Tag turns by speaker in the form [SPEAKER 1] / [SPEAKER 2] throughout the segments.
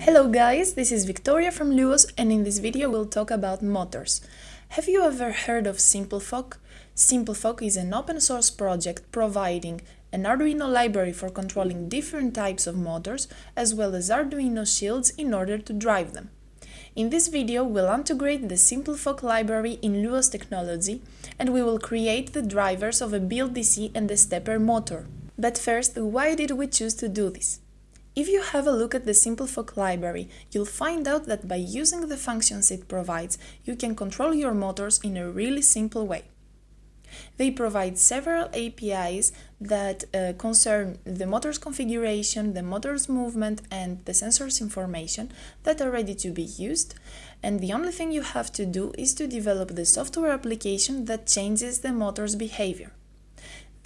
[SPEAKER 1] Hello guys, this is Victoria from Luos and in this video we'll talk about motors. Have you ever heard of SimpleFoc? SimpleFoc is an open source project providing an Arduino library for controlling different types of motors as well as Arduino shields in order to drive them. In this video we'll integrate the SimpleFoc library in Luos technology and we will create the drivers of a BLDC and a stepper motor. But first, why did we choose to do this? If you have a look at the SimpleFoc library, you'll find out that by using the functions it provides, you can control your motors in a really simple way. They provide several APIs that uh, concern the motor's configuration, the motor's movement and the sensor's information that are ready to be used and the only thing you have to do is to develop the software application that changes the motor's behavior.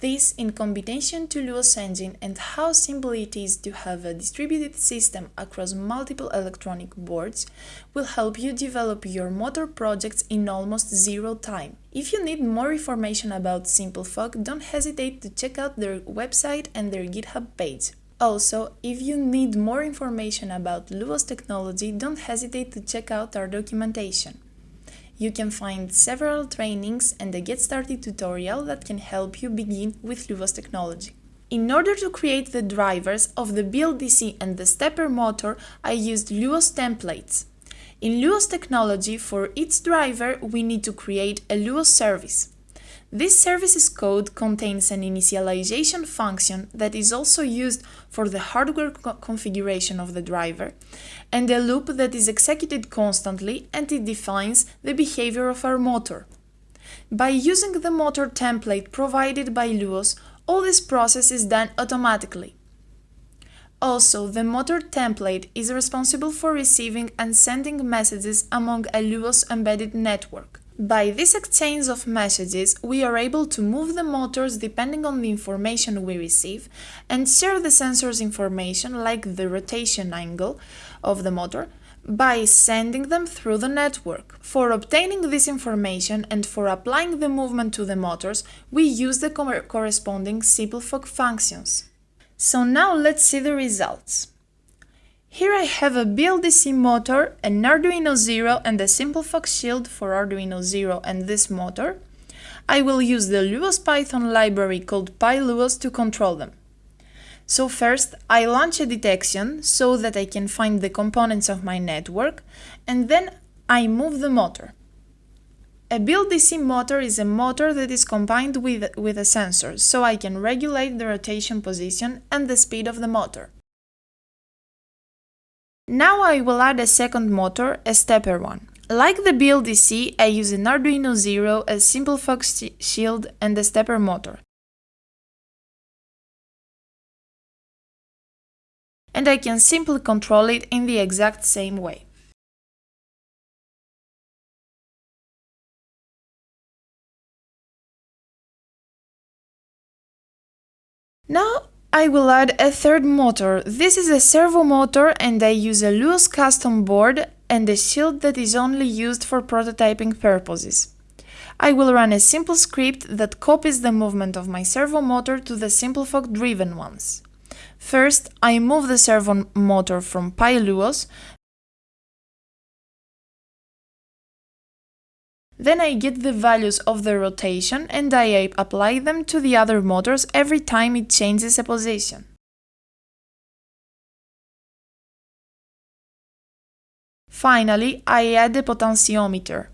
[SPEAKER 1] This, in combination to Luos Engine and how simple it is to have a distributed system across multiple electronic boards, will help you develop your motor projects in almost zero time. If you need more information about SimpleFoc, don't hesitate to check out their website and their GitHub page. Also, if you need more information about Luos technology, don't hesitate to check out our documentation you can find several trainings and a Get Started tutorial that can help you begin with Luos technology. In order to create the drivers of the BLDC and the stepper motor, I used Luos templates. In Luos technology, for each driver, we need to create a Luos service. This services code contains an initialization function that is also used for the hardware co configuration of the driver, and a loop that is executed constantly and it defines the behavior of our motor. By using the motor template provided by Luos, all this process is done automatically. Also, the motor template is responsible for receiving and sending messages among a Luos embedded network. By this exchange of messages, we are able to move the motors depending on the information we receive and share the sensor's information like the rotation angle of the motor by sending them through the network. For obtaining this information and for applying the movement to the motors, we use the corresponding SimpleFoc functions. So now let's see the results. Here I have a BLDC motor, an Arduino Zero and a SimpleFoc shield for Arduino Zero and this motor. I will use the Luos Python library called PyLuos to control them. So first, I launch a detection so that I can find the components of my network, and then I move the motor. A BLDC motor is a motor that is combined with, with a sensor, so I can regulate the rotation position and the speed of the motor. Now I will add a second motor, a stepper one. Like the BLDC, I use an Arduino Zero, a SimpleFoc shield and a stepper motor. And I can simply control it in the exact same way. Now I will add a third motor. This is a servo motor and I use a Luos custom board and a shield that is only used for prototyping purposes. I will run a simple script that copies the movement of my servo motor to the SimpleFoc driven ones. First, I move the servo motor from PyLuos Then I get the values of the rotation and I apply them to the other motors every time it changes a position. Finally, I add the potentiometer.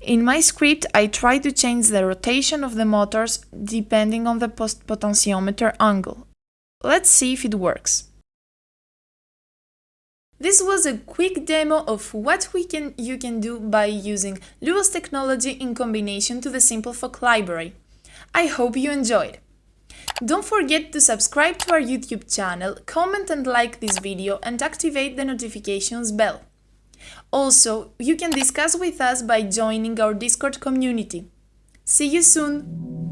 [SPEAKER 1] In my script, I try to change the rotation of the motors depending on the post potentiometer angle. Let's see if it works. This was a quick demo of what we can, you can do by using Luos technology in combination to the SimpleFoc library. I hope you enjoyed! Don't forget to subscribe to our YouTube channel, comment and like this video and activate the notifications bell. Also, you can discuss with us by joining our Discord community. See you soon!